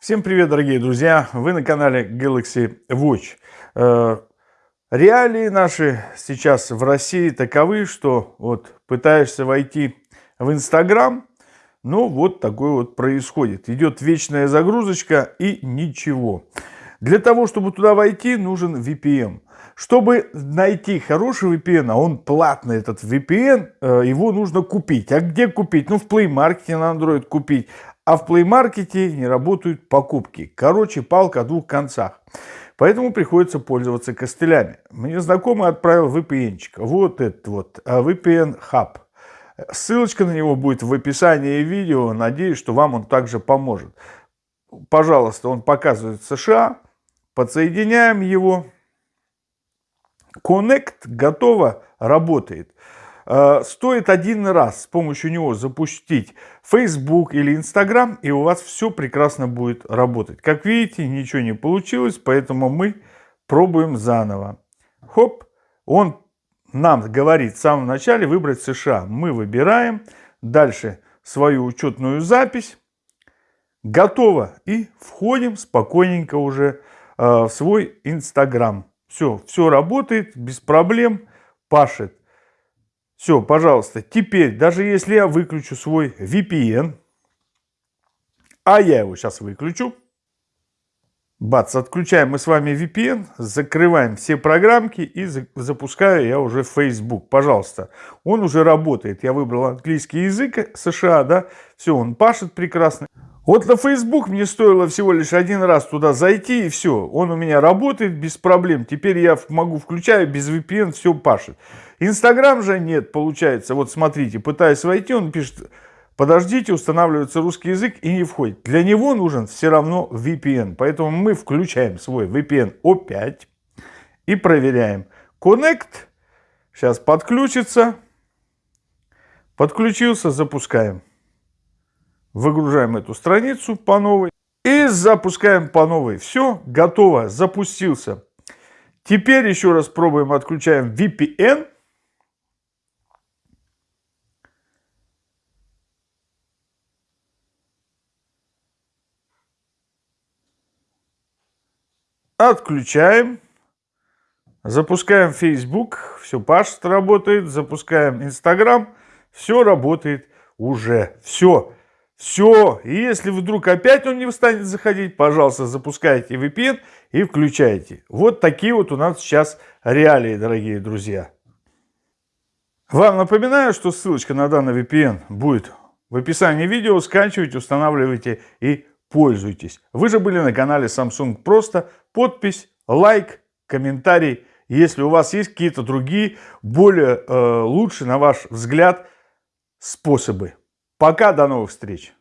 Всем привет, дорогие друзья! Вы на канале Galaxy Watch. Э, реалии наши сейчас в России таковы, что вот пытаешься войти в Инстаграм, ну вот такое вот происходит. Идет вечная загрузочка и ничего. Для того, чтобы туда войти, нужен VPN. Чтобы найти хороший VPN, а он платный этот VPN, э, его нужно купить. А где купить? Ну в Play Market на Android купить а в Market не работают покупки. Короче, палка о двух концах. Поэтому приходится пользоваться костылями. Мне знакомый отправил VPN. -чик. Вот этот вот а, VPN Hub. Ссылочка на него будет в описании видео. Надеюсь, что вам он также поможет. Пожалуйста, он показывает США. Подсоединяем его. Connect готово, работает. Э, стоит один раз с помощью него запустить Facebook или Instagram, и у вас все прекрасно будет работать. Как видите, ничего не получилось, поэтому мы пробуем заново. Хоп, он нам говорит в самом начале выбрать США. Мы выбираем. Дальше свою учетную запись. Готово. И входим спокойненько уже э, в свой Инстаграм. Все, все работает без проблем, пашет. Все, пожалуйста, теперь, даже если я выключу свой VPN, а я его сейчас выключу, бац, отключаем мы с вами VPN, закрываем все программки и запускаю я уже Facebook. Пожалуйста, он уже работает. Я выбрал английский язык США, да, все, он пашет прекрасно. Вот на Facebook мне стоило всего лишь один раз туда зайти, и все. Он у меня работает без проблем. Теперь я могу включаю без VPN, все пашет. Инстаграм же нет, получается. Вот смотрите, пытаясь войти, он пишет, подождите, устанавливается русский язык и не входит. Для него нужен все равно VPN. Поэтому мы включаем свой VPN O5 и проверяем. Connect. Сейчас подключится. Подключился, запускаем. Выгружаем эту страницу по новой и запускаем по новой. Все, готово, запустился. Теперь еще раз пробуем, отключаем VPN. Отключаем. Запускаем Facebook, все пашет, работает. Запускаем Instagram, все работает уже. Все. Все, и если вдруг опять он не станет заходить, пожалуйста, запускайте VPN и включайте. Вот такие вот у нас сейчас реалии, дорогие друзья. Вам напоминаю, что ссылочка на данный VPN будет в описании видео. Скачивайте, устанавливайте и пользуйтесь. Вы же были на канале Samsung Просто. Подпись, лайк, комментарий. Если у вас есть какие-то другие, более э, лучшие, на ваш взгляд, способы Пока, до новых встреч!